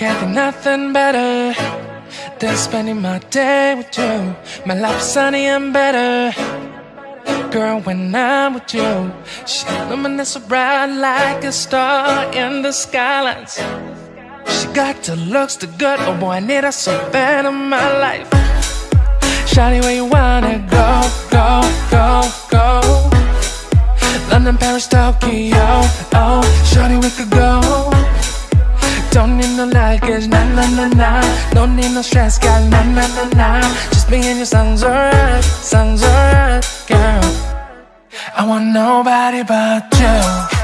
nothing better than spending my day with you. My life's sunny and better. Girl, when I'm with you, she illuminates so bright like a star in the skylines. She got the looks, the good. Oh boy, I need her so bad in my life. Shawty, where you wanna go, need no luggage, nah, nah, Don't need no stress, girl, nah, nah, nah, nah Just me and your sounds alright, sounds alright, girl. I want nobody but you